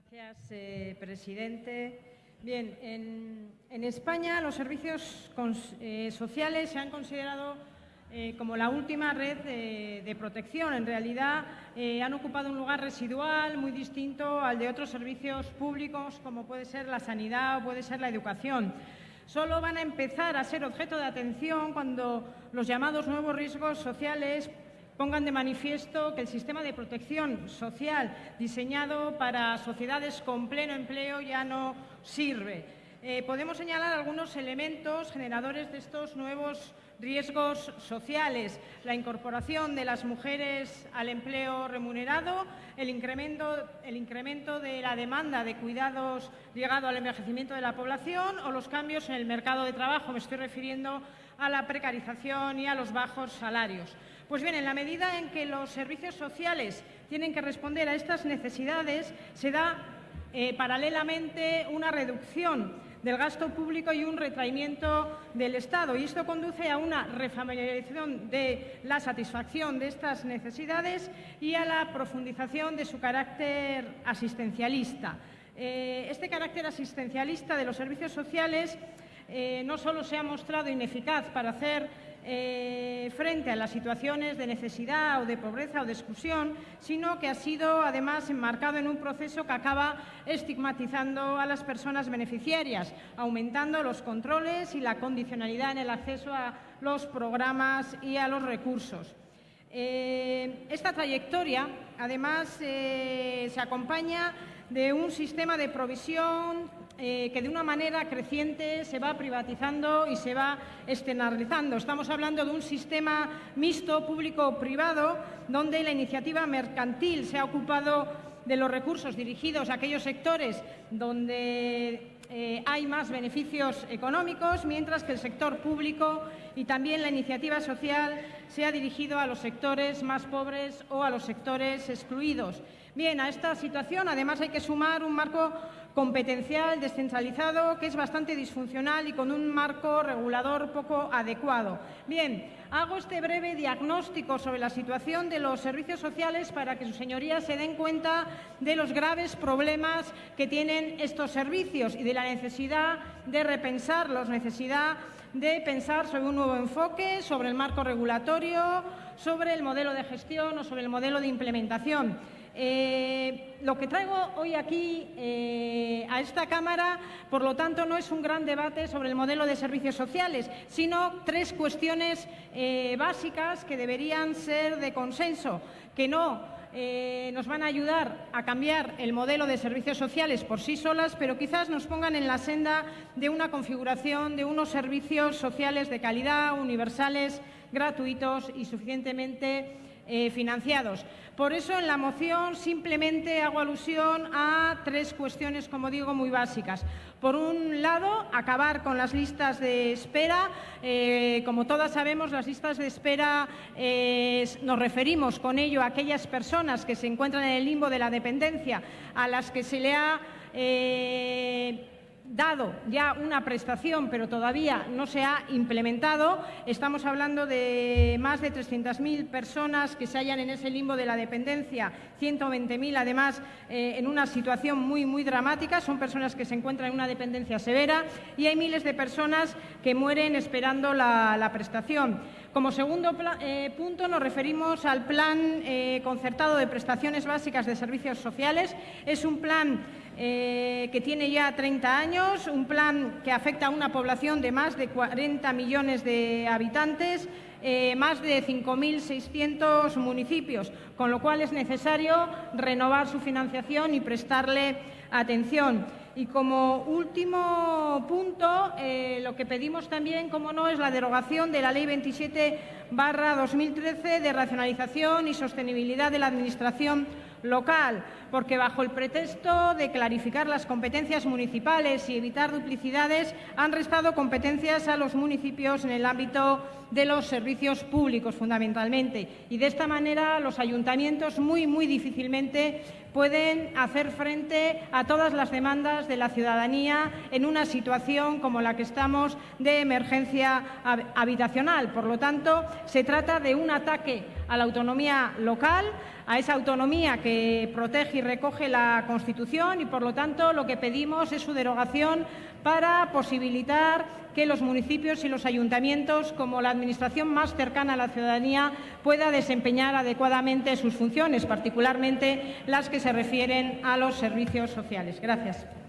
Gracias, eh, presidente. Bien, en, España los servicios eh, sociales se han considerado eh, como la última red de, protección. En realidad han ocupado un lugar residual muy distinto al de otros servicios públicos como puede ser la sanidad o puede ser la educación. Solo van a empezar a ser objeto de atención cuando los llamados nuevos riesgos sociales pongan de manifiesto que el sistema de protección social diseñado para sociedades con pleno empleo ya no sirve. Eh, podemos señalar algunos elementos generadores de estos nuevos riesgos sociales, la incorporación de las mujeres al empleo remunerado, el incremento, el incremento, de la demanda de cuidados llegado al envejecimiento de la población o los cambios en el mercado de trabajo. Me estoy refiriendo a la precarización y a los bajos salarios. Pues bien, en la medida en que los servicios sociales tienen que responder a estas necesidades, se da eh, paralelamente una reducción del gasto público y un retraimiento del Estado. Y esto conduce a una refamiliarización de la satisfacción de estas necesidades y a la profundización de su carácter asistencialista. Eh, este carácter asistencialista de los servicios sociales eh, no solo se ha mostrado ineficaz para hacer eh, frente a las situaciones de necesidad o de pobreza o de exclusión, sino que ha sido además enmarcado en un proceso que acaba estigmatizando a las personas beneficiarias, aumentando los controles y la condicionalidad en el acceso a los programas y a los recursos. Eh, esta trayectoria, además, se acompaña de un sistema de provisión eh, que de una manera creciente se va privatizando y se va externalizando. Estamos hablando de un sistema mixto público-privado donde la iniciativa mercantil se ha ocupado de los recursos dirigidos a aquellos sectores donde eh, hay más beneficios económicos, mientras que el sector público y también la iniciativa social se ha dirigido a los sectores más pobres o a los sectores excluidos. Bien, a esta situación además hay que sumar un marco competencial descentralizado que es bastante disfuncional y con un marco regulador poco adecuado. Bien, hago este breve diagnóstico sobre la situación de los servicios sociales para que sus señorías se den cuenta de los graves problemas que tienen estos servicios y de la necesidad de repensarlos, necesidad de pensar sobre un nuevo enfoque, sobre el marco regulatorio, sobre el modelo de gestión o sobre el modelo de implementación. Eh, lo que traigo hoy aquí eh, a esta Cámara, por lo tanto, no es un gran debate sobre el modelo de servicios sociales, sino tres cuestiones eh, básicas que deberían ser de consenso, que no nos van a ayudar a cambiar el modelo de servicios sociales por sí solas, pero quizás nos pongan en la senda de una configuración de unos servicios sociales de calidad, universales, gratuitos y suficientemente eh, financiados. Por eso, en la moción simplemente hago alusión a tres cuestiones, como digo, muy básicas. Por un lado, acabar con las listas de espera. Eh, como todas sabemos, las listas de espera eh, nos referimos con ello a aquellas personas que se encuentran en el limbo de la dependencia, a las que se le ha dado ya una prestación, pero todavía no se ha implementado. Estamos hablando de más de 300.000 personas que se hallan en ese limbo de la dependencia, 120.000 además eh, en una situación muy, muy dramática. Son personas que se encuentran en una dependencia severa y hay miles de personas que mueren esperando la, prestación. Como segundo eh, punto nos referimos al Plan eh, Concertado de Prestaciones Básicas de Servicios Sociales. Es un plan eh, que tiene ya 30 años, un plan que afecta a una población de más de 40 millones de habitantes, más de 5.600 municipios, con lo cual es necesario renovar su financiación y prestarle atención. Y como último punto, eh, lo que pedimos también, como no, es la derogación de la Ley 27 2013 de racionalización y sostenibilidad de la Administración local, porque bajo el pretexto de clarificar las competencias municipales y evitar duplicidades, han restado competencias a los municipios en el ámbito de los servicios públicos, fundamentalmente. Y de esta manera los ayuntamientos muy, muy difícilmente pueden hacer frente a todas las demandas de la ciudadanía en una situación como la que estamos de emergencia habitacional. Por lo tanto, se trata de un ataque a la autonomía local, a esa autonomía que protege y recoge la Constitución y, por lo tanto, lo que pedimos es su derogación para posibilitar que los municipios y los ayuntamientos, como la Administración más cercana a la ciudadanía, pueda desempeñar adecuadamente sus funciones, particularmente las que se refieren a los servicios sociales. Gracias.